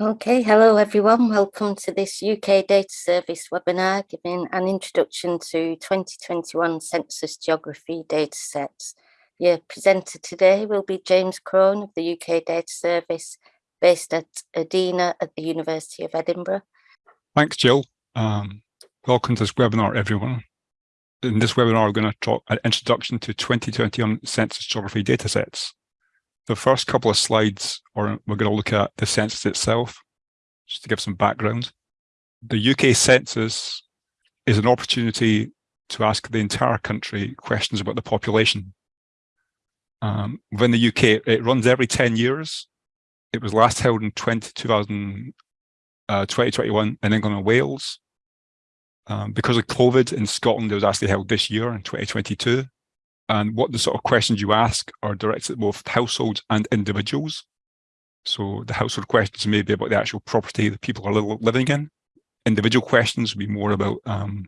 Okay, hello everyone. Welcome to this UK Data Service webinar giving an introduction to 2021 Census Geography datasets. Your presenter today will be James Crone of the UK Data Service based at Edina at the University of Edinburgh. Thanks, Jill. Um, welcome to this webinar, everyone. In this webinar, we're going to talk an introduction to 2021 Census Geography datasets. The first couple of slides are we're going to look at the census itself, just to give some background. The UK census is an opportunity to ask the entire country questions about the population. Um, within the UK, it runs every 10 years. It was last held in 20, 2000, uh, 2021 in England and Wales. Um, because of COVID in Scotland, it was actually held this year in 2022 and what the sort of questions you ask are directed at both households and individuals. So the household questions may be about the actual property that people are living in. Individual questions will be more about um,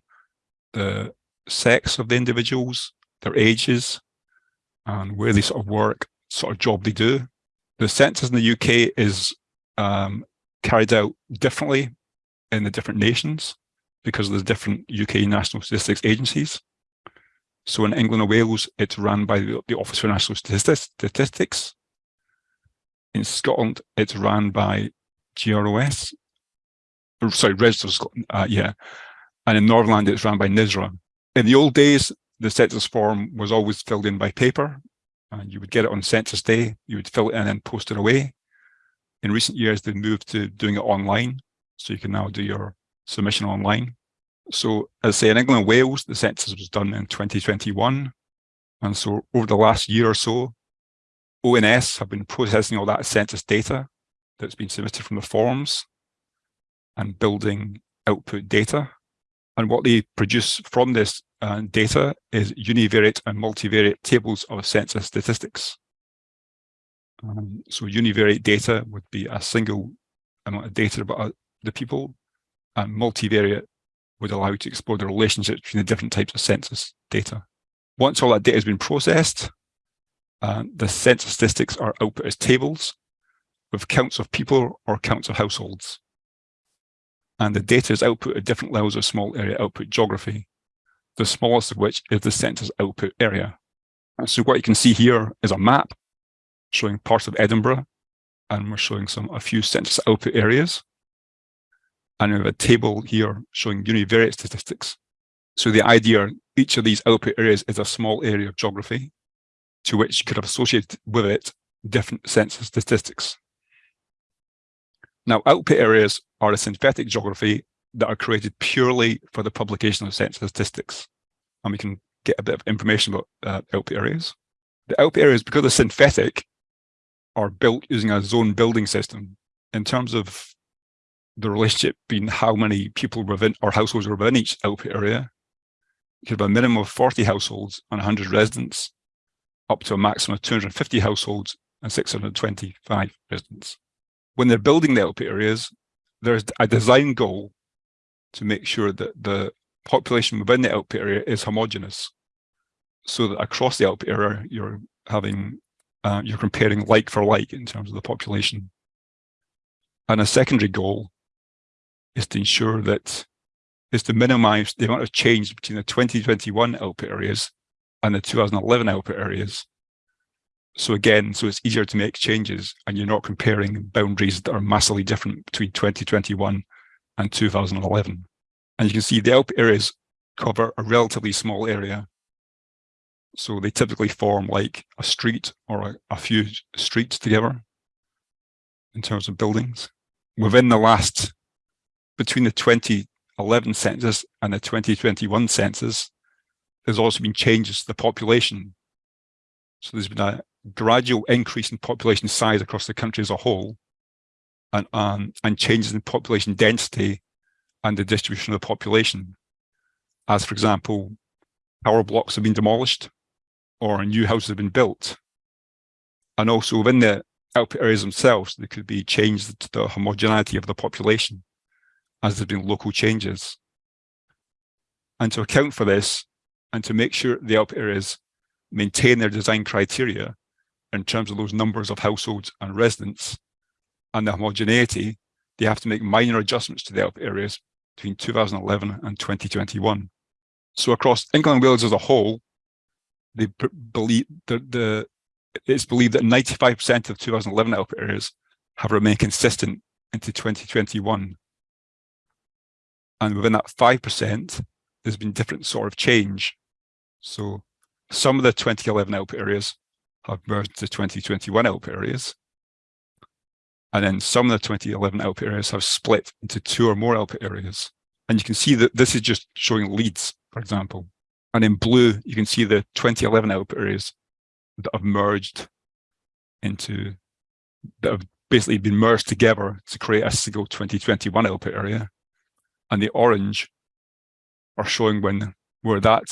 the sex of the individuals, their ages, and where they sort of work, sort of job they do. The census in the UK is um, carried out differently in the different nations because there's different UK national statistics agencies. So in England and Wales, it's run by the, the Office for National Statistics. In Scotland, it's run by GROS, or, sorry, Register Scotland, uh, yeah. And in Northern Ireland, it's run by NISRA. In the old days, the census form was always filled in by paper, and you would get it on census day, you would fill it in and post it away. In recent years, they've moved to doing it online, so you can now do your submission online. So as I say, in England and Wales, the census was done in 2021. And so over the last year or so, ONS have been processing all that census data that's been submitted from the forms and building output data. And what they produce from this uh, data is univariate and multivariate tables of census statistics. Um, so univariate data would be a single amount of data about uh, the people, and multivariate would allow you to explore the relationships between the different types of census data. Once all that data has been processed, uh, the census statistics are output as tables with counts of people or counts of households. And the data is output at different levels of small area output geography, the smallest of which is the census output area. And so what you can see here is a map showing parts of Edinburgh, and we're showing some a few census output areas and we have a table here showing univariate statistics. So the idea, each of these output areas is a small area of geography to which you could have associated with it different census statistics. Now, output areas are a synthetic geography that are created purely for the publication of census statistics. And we can get a bit of information about uh, output areas. The output areas, because they're synthetic, are built using a zone building system. In terms of the relationship being how many people within or households were within each output area. You could have a minimum of 40 households and 100 residents, up to a maximum of 250 households and 625 residents. When they're building the output areas, there's a design goal to make sure that the population within the output area is homogenous so that across the output area, you're having, uh, you're comparing like for like in terms of the population. And a secondary goal is to ensure that is to minimize the amount of change between the 2021 output areas and the 2011 output areas. So again, so it's easier to make changes and you're not comparing boundaries that are massively different between 2021 and 2011. And you can see the output areas cover a relatively small area. So they typically form like a street or a, a few streets together in terms of buildings. Within the last between the 2011 census and the 2021 census, there's also been changes to the population. So there's been a gradual increase in population size across the country as a whole, and, um, and changes in population density and the distribution of the population. As for example, power blocks have been demolished or new houses have been built. And also within the output areas themselves, there could be changes to the homogeneity of the population as there's been local changes. And to account for this, and to make sure the output areas maintain their design criteria in terms of those numbers of households and residents and the homogeneity, they have to make minor adjustments to the output areas between 2011 and 2021. So across England and Wales as a whole, they believe the, the it's believed that 95% of 2011 output areas have remained consistent into 2021. And within that 5%, there's been different sort of change. So some of the 2011 output areas have merged to 2021 output areas. And then some of the 2011 output areas have split into two or more output areas. And you can see that this is just showing Leeds, for example. And in blue, you can see the 2011 output areas that have merged into, that have basically been merged together to create a single 2021 output area. And the orange are showing when where that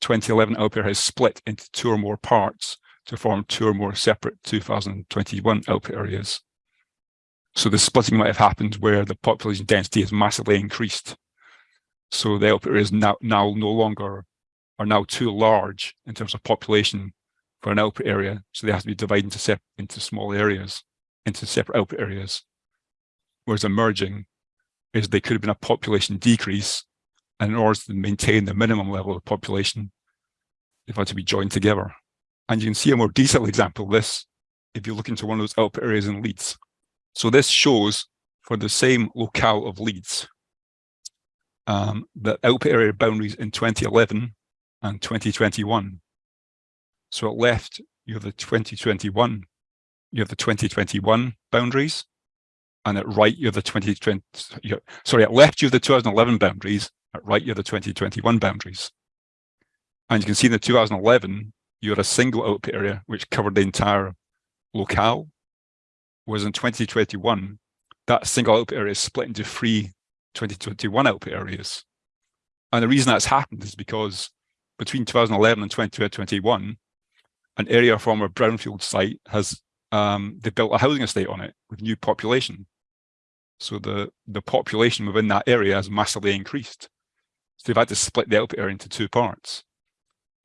2011 output area has split into two or more parts to form two or more separate 2021 output areas. So the splitting might have happened where the population density has massively increased. So the output areas now, now no longer are now too large in terms of population for an output area. So they have to be divided into, into small areas, into separate output areas. Whereas emerging is they could have been a population decrease and in order to maintain the minimum level of population, they've had to be joined together. And you can see a more detailed example of this if you look into one of those output areas in Leeds. So this shows for the same locale of Leeds, um, the output area boundaries in 2011 and 2021. So at left, you have the 2021, you have the 2021 boundaries, and at right, you have the 2020, sorry, at left, you have the 2011 boundaries, at right, you have the 2021 boundaries. And you can see in the 2011, you had a single output area which covered the entire locale, whereas in 2021, that single output area is split into three 2021 output areas. And the reason that's happened is because between 2011 and 2021, an area from a brownfield site has um, they built a housing estate on it with new population. So the, the population within that area has massively increased. So they've had to split the output area into two parts.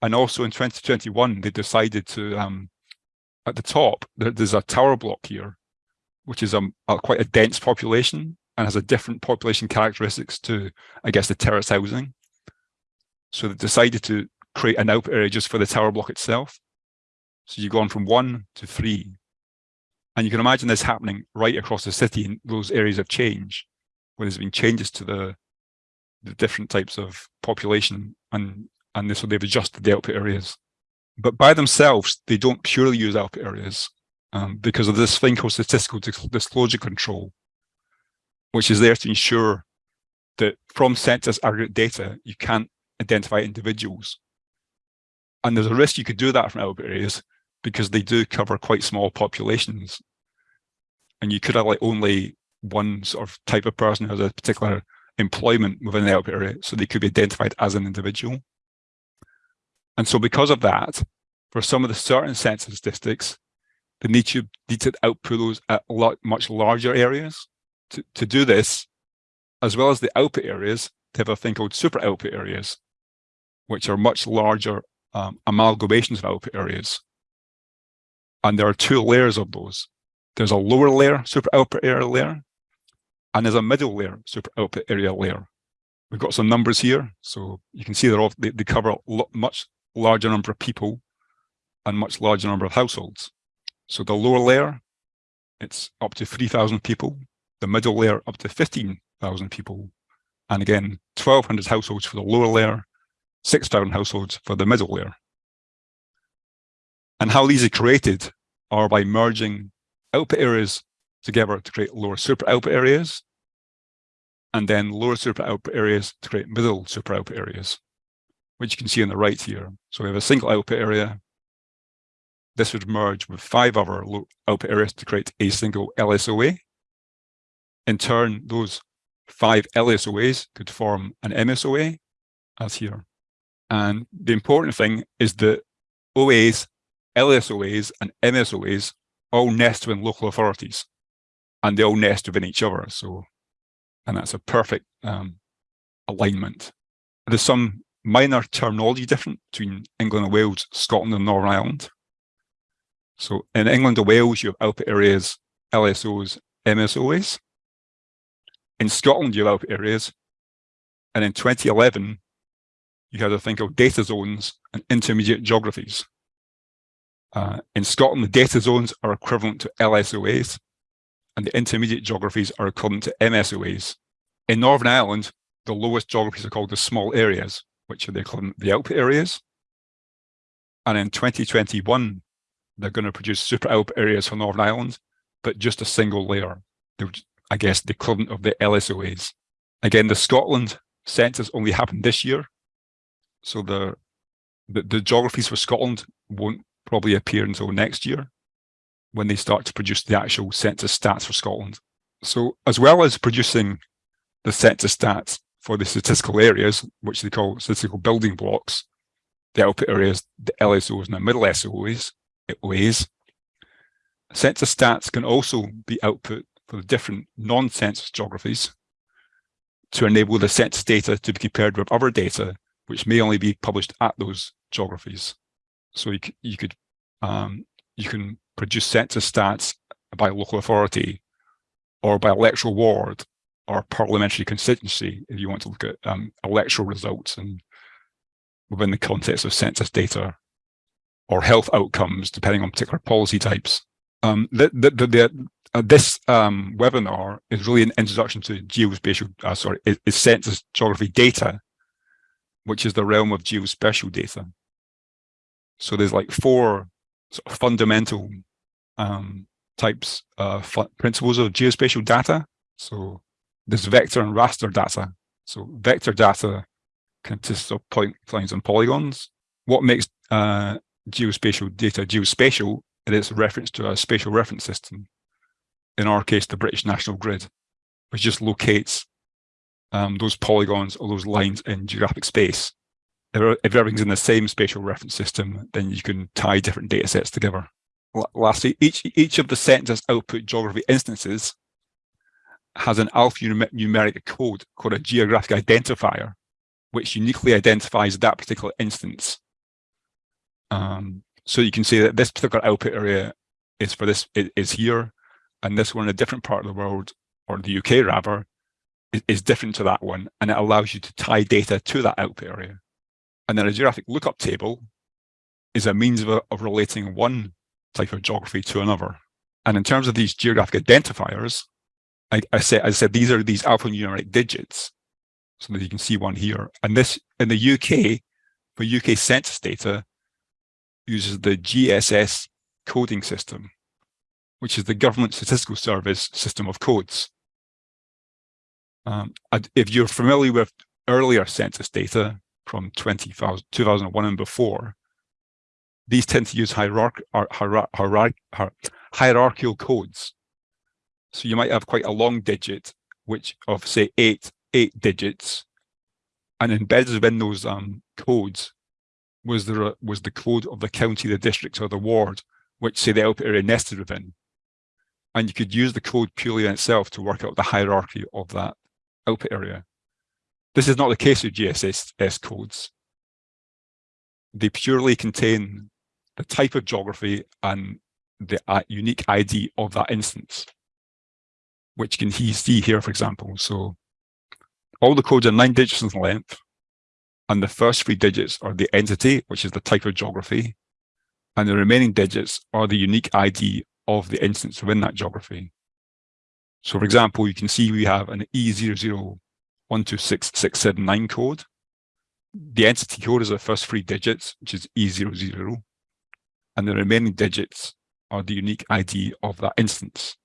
And also in 2021, they decided to, um, at the top, there, there's a tower block here, which is a, a, quite a dense population and has a different population characteristics to, I guess, the terrace housing. So they decided to create an output area just for the tower block itself. So you've gone from one to three. And you can imagine this happening right across the city in those areas of change, where there's been changes to the, the different types of population and and so they've adjusted the output areas. But by themselves, they don't purely use output areas um, because of this thing called statistical disclosure control, which is there to ensure that from census aggregate data, you can't identify individuals. And there's a risk you could do that from output areas because they do cover quite small populations. And you could have like only one sort of type of person who has a particular employment within the output area, so they could be identified as an individual. And so because of that, for some of the certain census districts, they need to, need to output those at a lot, much larger areas. To, to do this, as well as the output areas, they have a thing called super output areas, which are much larger um, amalgamations of output areas. And there are two layers of those. There's a lower layer, super output area layer, and there's a middle layer, super output area layer. We've got some numbers here, so you can see they're all, they, they cover a much larger number of people and much larger number of households. So the lower layer, it's up to 3,000 people. The middle layer up to 15,000 people. And again, 1,200 households for the lower layer, 6,000 households for the middle layer. And how these are created are by merging output areas together to create lower super output areas, and then lower super output areas to create middle super output areas which you can see on the right here. So we have a single output area. This would merge with five other output areas to create a single LSOA. In turn, those five LSOAs could form an MSOA, as here. And the important thing is that OAs, LSOAs, and MSOAs all nest within local authorities, and they all nest within each other. So, and that's a perfect um, alignment. There's some minor terminology difference between England and Wales, Scotland and Northern Ireland. So in England and Wales, you have output areas, LSOs, MSOs. In Scotland, you have output areas. And in 2011, you had a thing called data zones and intermediate geographies. Uh, in Scotland, the data zones are equivalent to LSOAs, and the intermediate geographies are equivalent to MSOAs. In Northern Ireland, the lowest geographies are called the small areas, which are the equivalent the output areas. And in 2021, they're going to produce super output areas for Northern Ireland, but just a single layer. I guess the equivalent of the LSOAs. Again, the Scotland census only happened this year, so the, the, the geographies for Scotland won't probably appear until next year when they start to produce the actual census stats for Scotland. So as well as producing the census stats for the statistical areas, which they call statistical building blocks, the output areas, the LSOs and the middle SOAs, OAs, census stats can also be output for the different non-census geographies to enable the census data to be compared with other data which may only be published at those geographies. So you, you could um, you can produce census stats by local authority or by electoral ward or parliamentary constituency if you want to look at um, electoral results and within the context of census data or health outcomes depending on particular policy types. Um, the, the, the, uh, this um, webinar is really an introduction to geospatial, uh, sorry, is, is census geography data which is the realm of geospatial data. So there's like four sort of fundamental um, types of principles of geospatial data. So there's vector and raster data. So vector data consists of point lines and polygons. What makes uh, geospatial data geospatial is reference to a spatial reference system. In our case, the British National Grid, which just locates um, those polygons or those lines in geographic space. If, everything's in the same spatial reference system, then you can tie different data sets together. Lastly, each, each of the census output geography instances has an alphanumeric code called a geographic identifier, which uniquely identifies that particular instance. Um, so you can see that this particular output area is for this is here, and this one in a different part of the world, or the UK rather, is different to that one, and it allows you to tie data to that output area. And then a geographic lookup table is a means of, of relating one type of geography to another. And in terms of these geographic identifiers, I, I said, I said these are these alphanumeric digits. So that you can see one here. And this in the UK, for UK census data, uses the GSS coding system, which is the Government Statistical Service system of codes. Um, if you're familiar with earlier census data from 20, 2001 and before, these tend to use hierarch hierarch hierarchical codes. So you might have quite a long digit, which of say eight eight digits, and embedded within those um, codes was the was the code of the county, the district, or the ward, which say the output area nested within. And you could use the code purely in itself to work out the hierarchy of that output area. This is not the case with GSS codes. They purely contain the type of geography and the uh, unique ID of that instance, which can he see here, for example. So all the codes are nine digits in length, and the first three digits are the entity, which is the type of geography, and the remaining digits are the unique ID of the instance within that geography. So for example, you can see we have an E00126679 code. The entity code is the first three digits, which is E00, and the remaining digits are the unique ID of that instance.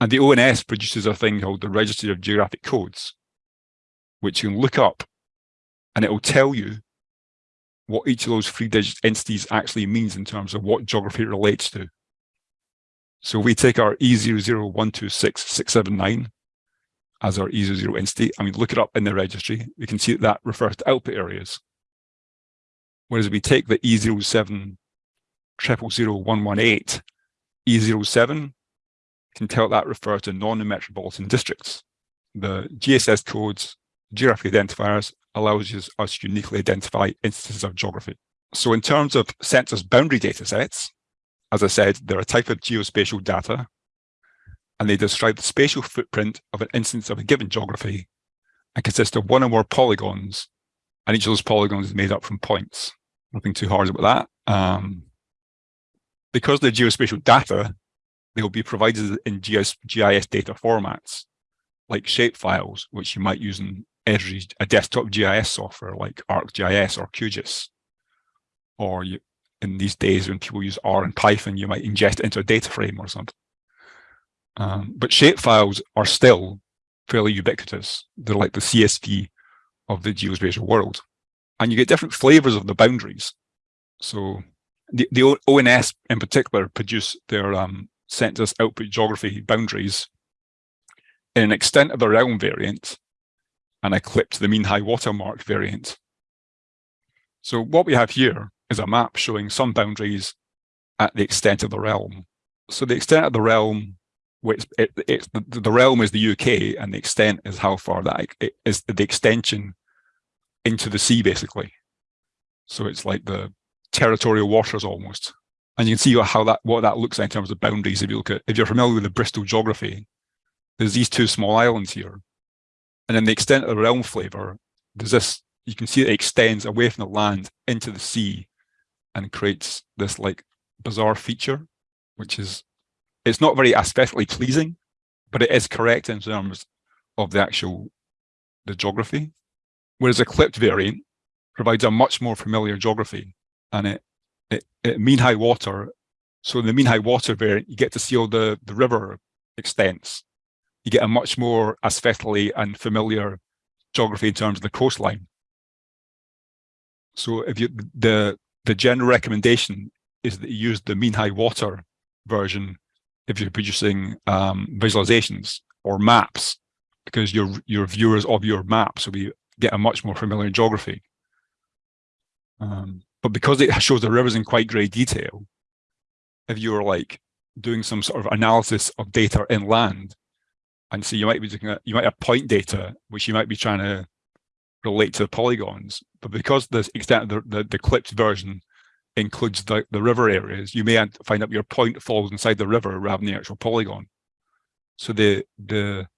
And the ONS produces a thing called the Registry of Geographic Codes, which you can look up and it will tell you what each of those three digit entities actually means in terms of what geography relates to. So we take our E0012669 as our E00 entity, and we look it up in the registry. We can see that that refers to output areas. Whereas we take the E07 000118, E07 can tell that refers to non-metropolitan districts. The GSS codes, geographic identifiers, allows us to uniquely identify instances of geography. So in terms of census boundary data sets, as I said, they're a type of geospatial data. And they describe the spatial footprint of an instance of a given geography and consist of one or more polygons, and each of those polygons is made up from points. Nothing too hard about that. Um, because they're geospatial data, they will be provided in GIS, GIS data formats, like shapefiles, which you might use in Esri, a desktop GIS software like ArcGIS or QGIS. Or you, in these days when people use R and Python, you might ingest into a data frame or something. Um, but shapefiles are still fairly ubiquitous. They're like the CSV of the geospatial world. And you get different flavors of the boundaries. So the, the ONS in particular produce their um, census output geography boundaries in an extent of the realm variant and a clip to the mean high water mark variant. So what we have here is a map showing some boundaries at the extent of the realm. So the extent of the realm, which it, it, the, the realm is the UK and the extent is how far that it is the extension into the sea basically. So it's like the territorial waters almost. And you can see how that what that looks like in terms of boundaries. If you look at if you're familiar with the Bristol geography, there's these two small islands here. And then the extent of the realm flavor, there's this, you can see it extends away from the land into the sea and creates this like bizarre feature, which is, it's not very aesthetically pleasing, but it is correct in terms of the actual, the geography. Whereas a clipped variant provides a much more familiar geography and it, it, it mean high water. So in the mean high water variant, you get to see all the, the river extents. You get a much more aesthetically and familiar geography in terms of the coastline. So if you the the general recommendation is that you use the mean high water version if you're producing um, visualizations or maps, because your your viewers of your maps will be get a much more familiar geography. Um, but because it shows the rivers in quite great detail, if you're like doing some sort of analysis of data inland, and so you might be looking at you might have point data which you might be trying to relate to the polygons, but because the extent of the, the, the clipped version includes the, the river areas, you may find that your point falls inside the river rather than the actual polygon. So the the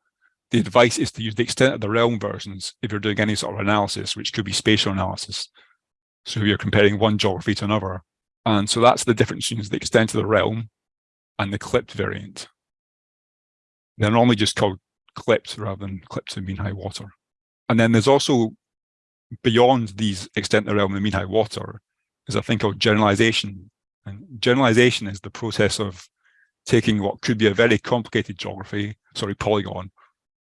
the advice is to use the extent of the realm versions if you're doing any sort of analysis, which could be spatial analysis. So you're comparing one geography to another. And so that's the difference between the extent of the realm and the clipped variant. They're normally just called clipped rather than clipped to mean high water. And then there's also beyond these extent of the realm and mean high water is a thing called generalization. And generalization is the process of taking what could be a very complicated geography, sorry, polygon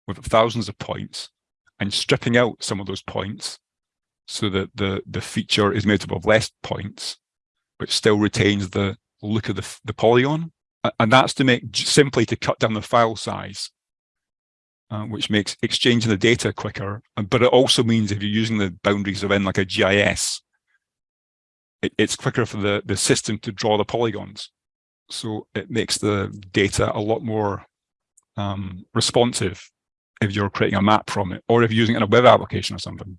with thousands of points and stripping out some of those points so that the, the feature is made up of less points, but still retains the look of the, the polygon. And that's to make simply to cut down the file size, uh, which makes exchanging the data quicker. But it also means if you're using the boundaries of in like a GIS, it, it's quicker for the, the system to draw the polygons. So it makes the data a lot more um, responsive if you're creating a map from it, or if you're using it in a web application or something.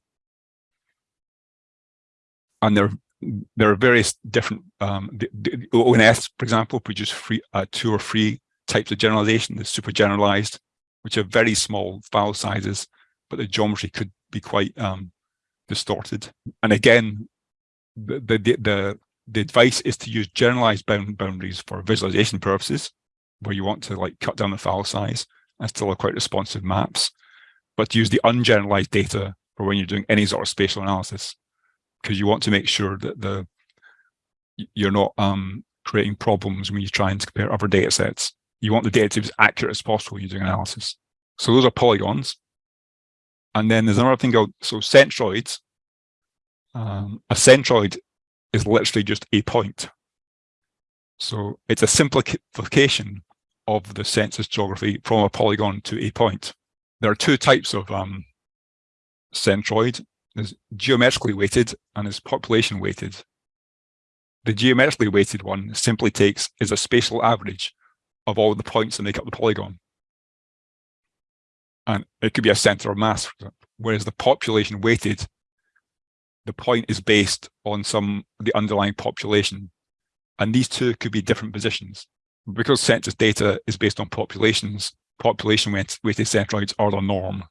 And there, there are various different, um, the, the ONS, for example, produce free, uh, two or three types of generalization, the super generalized, which are very small file sizes, but the geometry could be quite um, distorted. And again, the, the, the, the advice is to use generalized bound boundaries for visualization purposes, where you want to like cut down the file size and still have quite responsive maps, but use the ungeneralized data for when you're doing any sort of spatial analysis, because you want to make sure that the you're not um, creating problems when you try and compare other data sets. You want the data to be as accurate as possible when you're doing analysis. So those are polygons. And then there's another thing called, so centroids. Um, a centroid is literally just a point. So it's a simplification of the census geography from a polygon to a point. There are two types of um, centroid. There's geometrically weighted and there's population weighted. The geometrically weighted one simply takes is a spatial average of all the points that make up the polygon. And it could be a center of mass, whereas the population weighted, the point is based on some the underlying population. And these two could be different positions because census data is based on populations, population weighted centroids are the norm.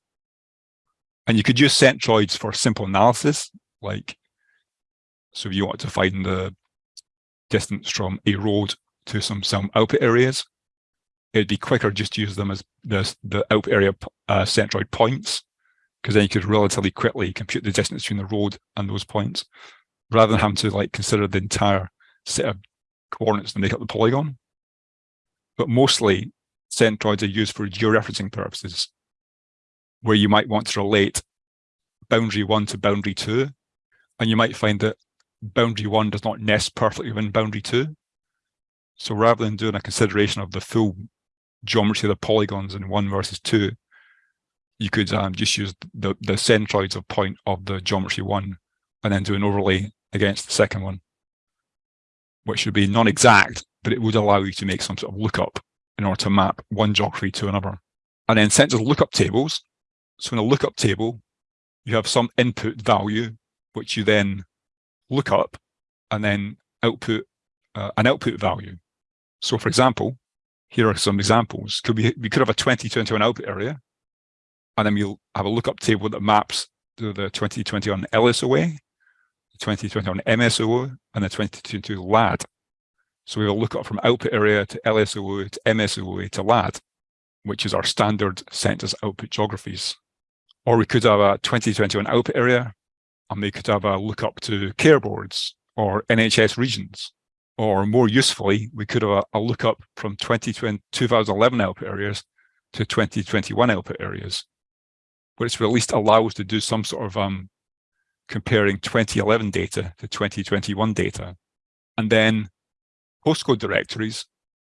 And you could use centroids for simple analysis, like, so if you want to find the distance from a road to some, some output areas, it'd be quicker just to use them as the, the output area uh, centroid points, because then you could relatively quickly compute the distance between the road and those points, rather than having to like consider the entire set of coordinates to make up the polygon. But mostly centroids are used for georeferencing purposes, where you might want to relate boundary one to boundary two, and you might find that boundary one does not nest perfectly within boundary two. So rather than doing a consideration of the full geometry of the polygons in one versus two, you could um, just use the, the centroids of point of the geometry one and then do an overlay against the second one, which would be non-exact, but it would allow you to make some sort of lookup in order to map one geography to another. And then census lookup tables. So in a lookup table, you have some input value, which you then look up and then output uh, an output value. So for example, here are some examples. Could we, we could have a 2021 output area, and then we'll have a lookup table that maps to the 2021 LSOA, the 2021 MSOA, and the 2022 LAD. So we will look up from output area to LSOA to MSOA to LAD, which is our standard census output geographies. Or we could have a 2021 output area, and we could have a lookup to care boards or NHS regions. Or more usefully, we could have a, a lookup from 2011 output areas to 2021 output areas, which will at least allow us to do some sort of um, comparing 2011 data to 2021 data. And then postcode directories,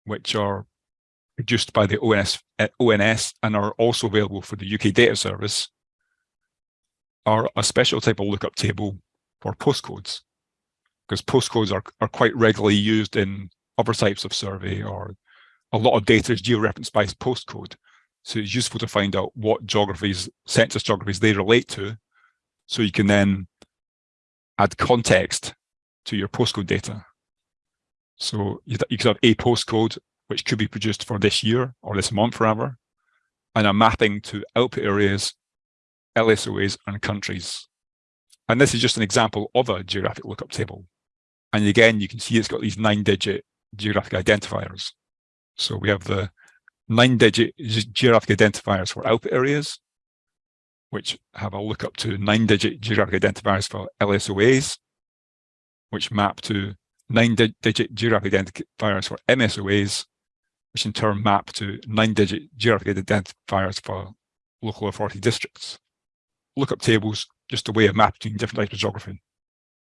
which are produced by the ONS, uh, ONS and are also available for the UK data service, are a special type of lookup table for postcodes because postcodes are, are quite regularly used in other types of survey or a lot of data is georeferenced by postcode. So it's useful to find out what geographies, census geographies they relate to. So you can then add context to your postcode data. So you, you could have a postcode, which could be produced for this year or this month forever, and a mapping to output areas, LSOAs, and countries. And this is just an example of a geographic lookup table. And again, you can see it's got these nine digit geographic identifiers. So we have the nine digit geographic identifiers for output areas, which have a lookup to nine digit geographic identifiers for LSOAs, which map to nine digit geographic identifiers for MSOAs, which in turn map to nine digit geographic identifiers for local authority districts. Lookup tables, just a way of mapping different types of geography.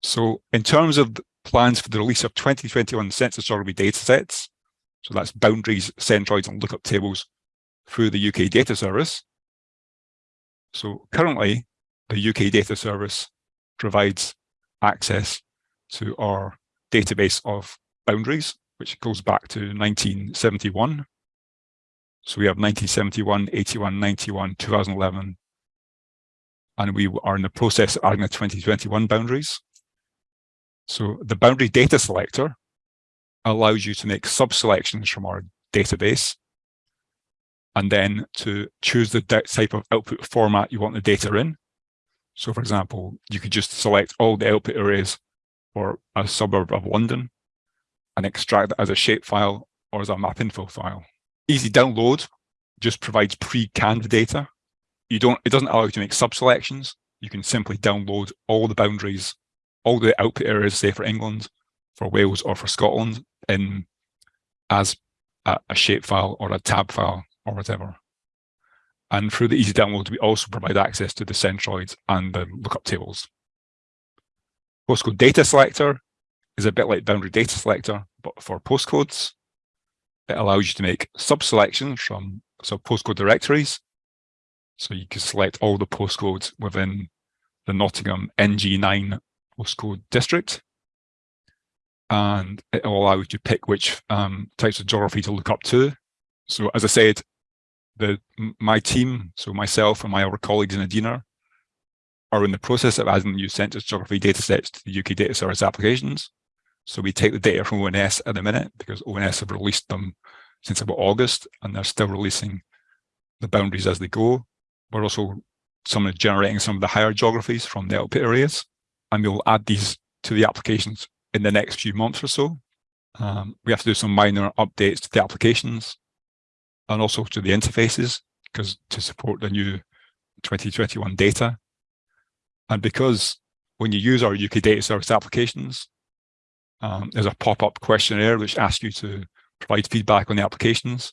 So in terms of plans for the release of 2021 census geography datasets. So that's boundaries, centroids, and lookup tables through the UK data service. So currently, the UK data service provides access to our database of boundaries, which goes back to 1971. So we have 1971, 81, 91, 2011, and we are in the process of adding the 2021 boundaries. So the boundary data selector allows you to make sub-selections from our database and then to choose the type of output format you want the data in. So for example, you could just select all the output areas for a suburb of London and extract that as a shapefile or as a map info file. Easy download just provides pre-canned data. You don't, it doesn't allow you to make sub-selections. You can simply download all the boundaries all the output areas, say for England, for Wales or for Scotland, in as a, a shapefile or a tab file or whatever. And through the easy download, we also provide access to the centroids and the lookup tables. Postcode data selector is a bit like boundary data selector, but for postcodes. It allows you to make sub-selections from so postcode directories. So you can select all the postcodes within the Nottingham NG9 postcode district. And it will allow you to pick which um, types of geography to look up to. So as I said, the my team, so myself and my other colleagues in EDINA, are in the process of adding new census geography datasets to the UK data service applications. So we take the data from ONS at the minute because ONS have released them since about August, and they're still releasing the boundaries as they go. We're also some of generating some of the higher geographies from the output areas, and we'll add these to the applications in the next few months or so. Um, we have to do some minor updates to the applications and also to the interfaces because to support the new 2021 data. And because when you use our UK data service applications, um, there's a pop-up questionnaire which asks you to provide feedback on the applications.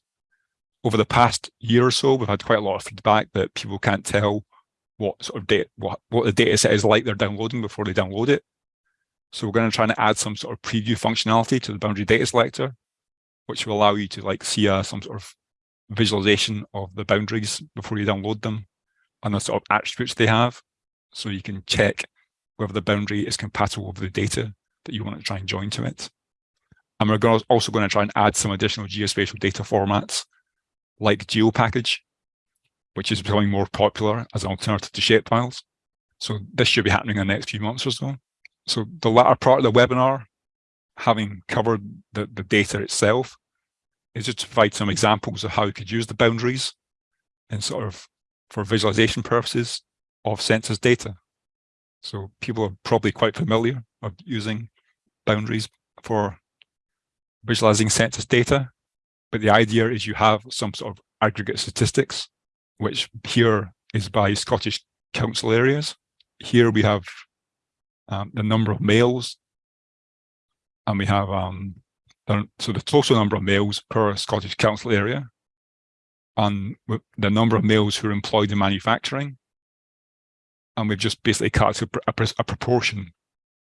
Over the past year or so, we've had quite a lot of feedback that people can't tell what sort of data, what, what the data set is like they're downloading before they download it. So we're going to try and add some sort of preview functionality to the boundary data selector, which will allow you to like see uh, some sort of visualization of the boundaries before you download them and the sort of attributes they have. So you can check whether the boundary is compatible with the data that you want to try and join to it. And we're also going to try and add some additional geospatial data formats like GeoPackage, which is becoming more popular as an alternative to shapefiles. So this should be happening in the next few months or so. So the latter part of the webinar, having covered the, the data itself, is just to provide some examples of how you could use the boundaries and sort of for visualization purposes of census data. So people are probably quite familiar of using boundaries for visualizing census data. But the idea is you have some sort of aggregate statistics, which here is by Scottish council areas. Here we have um, the number of males, and we have um, so the total number of males per Scottish council area, and the number of males who are employed in manufacturing, and we've just basically cut a, a, a proportion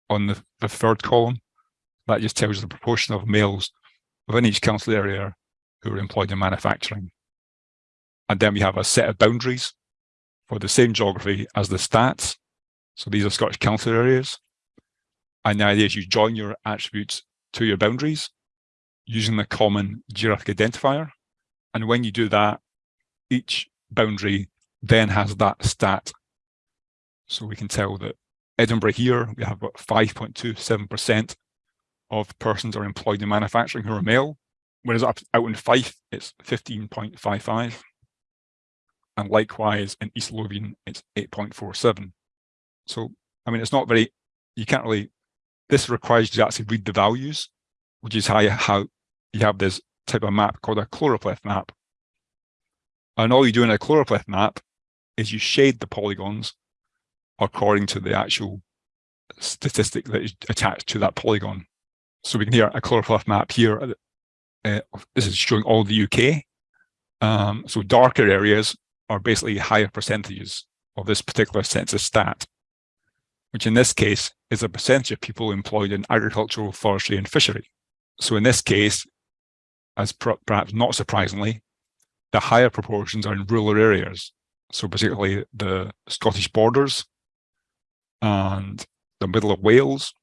on the, the third column. That just tells you the proportion of males within each council area who are employed in manufacturing. And then we have a set of boundaries for the same geography as the stats. So these are Scottish council areas. And the idea is you join your attributes to your boundaries using the common geographic identifier. And when you do that, each boundary then has that stat. So we can tell that Edinburgh here, we have about 5.27% of persons are employed in manufacturing who are male, whereas up out in Fife, it's 15.55. And likewise in East Lothian, it's 8.47. So, I mean, it's not very, you can't really, this requires you to actually read the values, which is how you, how you have this type of map called a choropleth map. And all you do in a choropleth map is you shade the polygons according to the actual statistic that is attached to that polygon. So we can hear a choropleth map here. Uh, this is showing all the UK. Um, so darker areas are basically higher percentages of this particular census stat, which in this case is a percentage of people employed in agricultural, forestry and fishery. So in this case, as perhaps not surprisingly, the higher proportions are in rural areas. So particularly the Scottish borders and the middle of Wales.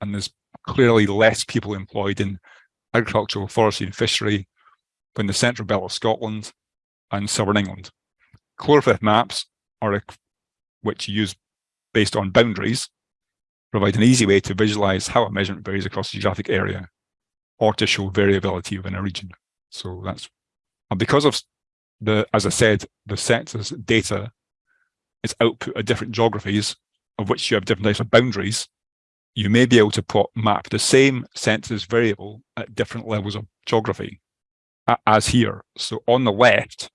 And there's clearly less people employed in agricultural, forestry and fishery than the central belt of Scotland and southern England. Choropleth maps are a, which use based on boundaries, provide an easy way to visualize how a measurement varies across a geographic area or to show variability within a region. So that's, because of the, as I said, the census data is output of different geographies of which you have different types of boundaries, you may be able to plot, map the same census variable at different levels of geography as here. So on the left,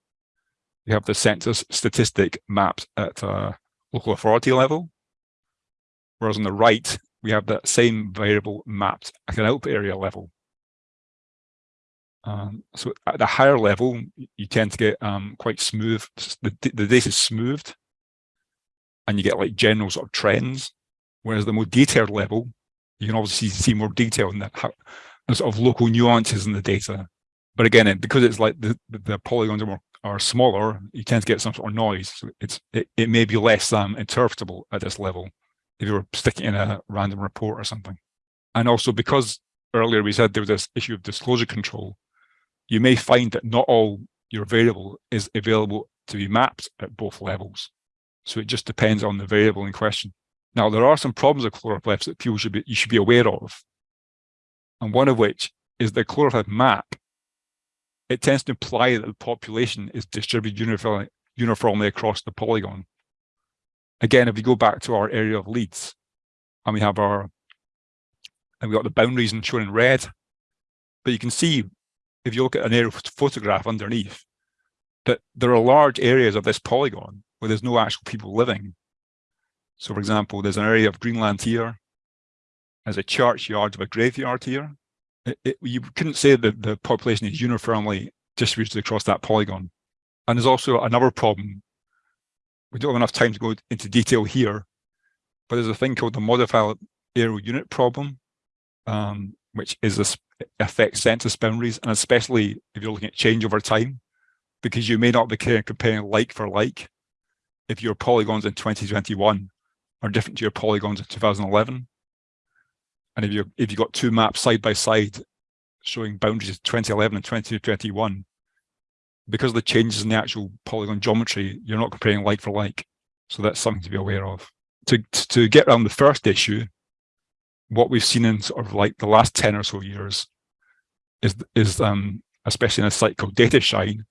you have the census statistic mapped at a local authority level, whereas on the right, we have that same variable mapped at an output area level. Um, so at the higher level, you tend to get um, quite smooth, the, the data is smoothed and you get like general sort of trends. Whereas the more detailed level, you can obviously see more detail in that, how, the sort of local nuances in the data. But again, because it's like the, the polygons are more are smaller, you tend to get some sort of noise. So it's it, it may be less um, interpretable at this level if you were sticking in a random report or something. And also because earlier we said there was this issue of disclosure control, you may find that not all your variable is available to be mapped at both levels. So it just depends on the variable in question. Now, there are some problems with choropleths that people should be, you should be aware of. And one of which is the choropleth map it tends to imply that the population is distributed uniformly, uniformly across the polygon. Again, if we go back to our area of Leeds, and we have our, and we got the boundaries shown in red, but you can see, if you look at an aerial photograph underneath, that there are large areas of this polygon where there's no actual people living. So for example, there's an area of Greenland here, there's a churchyard of a graveyard here. It, you couldn't say that the population is uniformly distributed across that polygon. And there's also another problem. We don't have enough time to go into detail here, but there's a thing called the modified areal unit problem, um, which is this affects census boundaries, and especially if you're looking at change over time, because you may not be comparing like for like. If your polygons in 2021 are different to your polygons in 2011, and if you if you got two maps side by side showing boundaries of 2011 and 2021, because of the changes in the actual polygon geometry, you're not comparing like for like. So that's something to be aware of. To, to get around the first issue, what we've seen in sort of like the last 10 or so years is, is um, especially in a site called DataShine,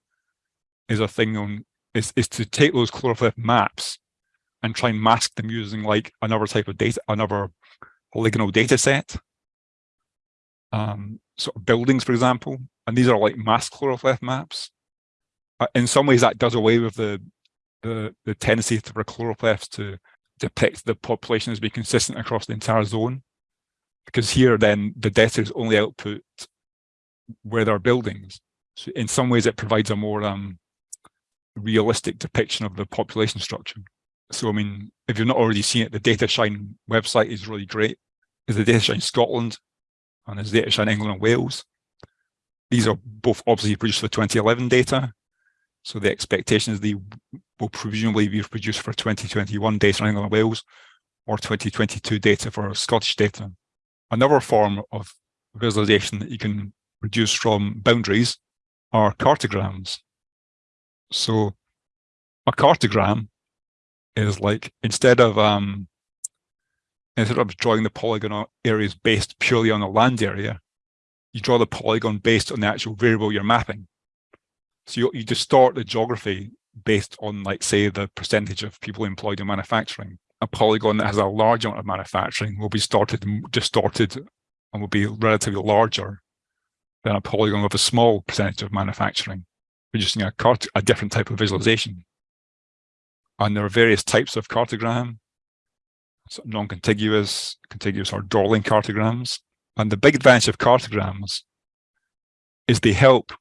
is a thing on, is, is to take those choropleth maps and try and mask them using like another type of data, another polygonal data set. Um, sort of buildings, for example, and these are like mass choropleth maps. Uh, in some ways, that does away with the the, the tendency for choropleths to depict the population as being consistent across the entire zone. Because here, then, the data is only output where there are buildings. So in some ways, it provides a more um, realistic depiction of the population structure. So, I mean, if you've not already seen it, the DataShine website is really great. There's the DataShine Scotland and there's DataShine England and Wales. These are both obviously produced for 2011 data. So the expectation is they will presumably be produced for 2021 data in England and Wales or 2022 data for Scottish data. Another form of visualization that you can produce from boundaries are cartograms. So a cartogram is like instead of um, instead of drawing the polygon areas based purely on the land area, you draw the polygon based on the actual variable you're mapping. So you, you distort the geography based on, like, say, the percentage of people employed in manufacturing. A polygon that has a large amount of manufacturing will be started distorted and will be relatively larger than a polygon with a small percentage of manufacturing, producing a, a different type of visualization. And there are various types of cartogram, non-contiguous, contiguous or Dorling cartograms. And the big advantage of cartograms is they help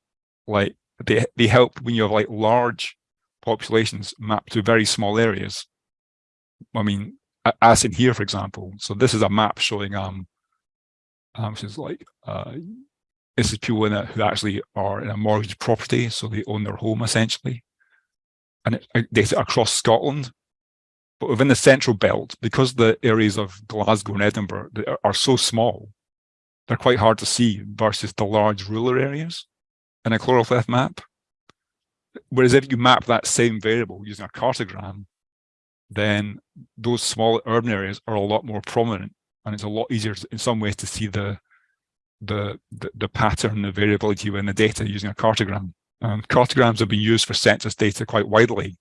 like they they help when you have like large populations mapped to very small areas. I mean, as in here, for example. So this is a map showing um, um which is like uh, this is people in a, who actually are in a mortgage property, so they own their home essentially and across Scotland. But within the central belt, because the areas of Glasgow and Edinburgh are so small, they're quite hard to see versus the large rural areas in a choropleth map. Whereas if you map that same variable using a cartogram, then those small urban areas are a lot more prominent and it's a lot easier in some ways to see the the the, the pattern, the variability in the data using a cartogram. Um, cartograms have been used for census data quite widely.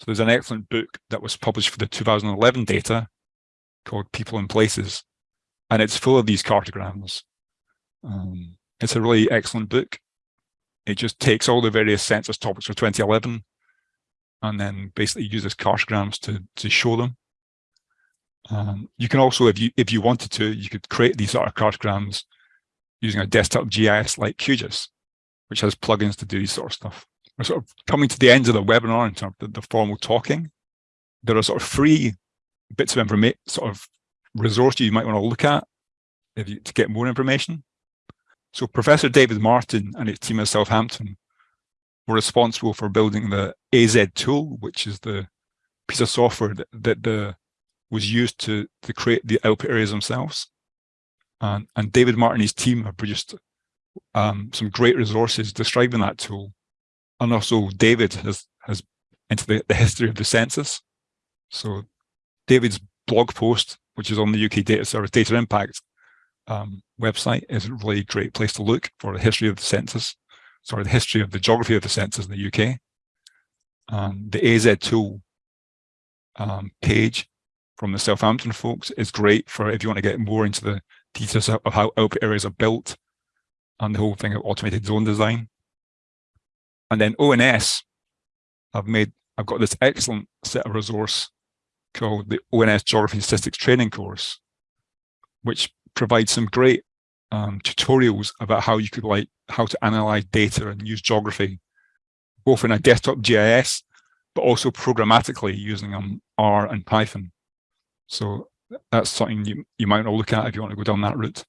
So there's an excellent book that was published for the 2011 data called People and Places, and it's full of these cartograms. Um, it's a really excellent book. It just takes all the various census topics for 2011 and then basically uses cartograms to, to show them. Um, you can also, if you if you wanted to, you could create these sort of cartograms using a desktop GIS like QGIS which has plugins to do sort of stuff. We're sort of coming to the end of the webinar in terms of the, formal talking. There are sort of free bits of information, sort of resources you might want to look at if you, to get more information. So Professor David Martin and his team at Southampton were responsible for building the AZ tool, which is the piece of software that, that the was used to to create the output areas themselves. And, and David Martin and his team have produced um, some great resources describing that tool. And also David has, has into the, the history of the census. So David's blog post, which is on the UK Data Service Data Impact um, website, is a really great place to look for the history of the census. sorry, the history of the geography of the census in the UK. Um, the AZ tool um, page from the Southampton folks is great for if you want to get more into the details of how output areas are built and the whole thing of automated zone design. And then ONS, I've made, I've got this excellent set of resource called the ONS Geography Statistics Training Course, which provides some great um, tutorials about how you could like, how to analyze data and use geography, both in a desktop GIS, but also programmatically using um, R and Python. So that's something you, you might want to look at if you want to go down that route.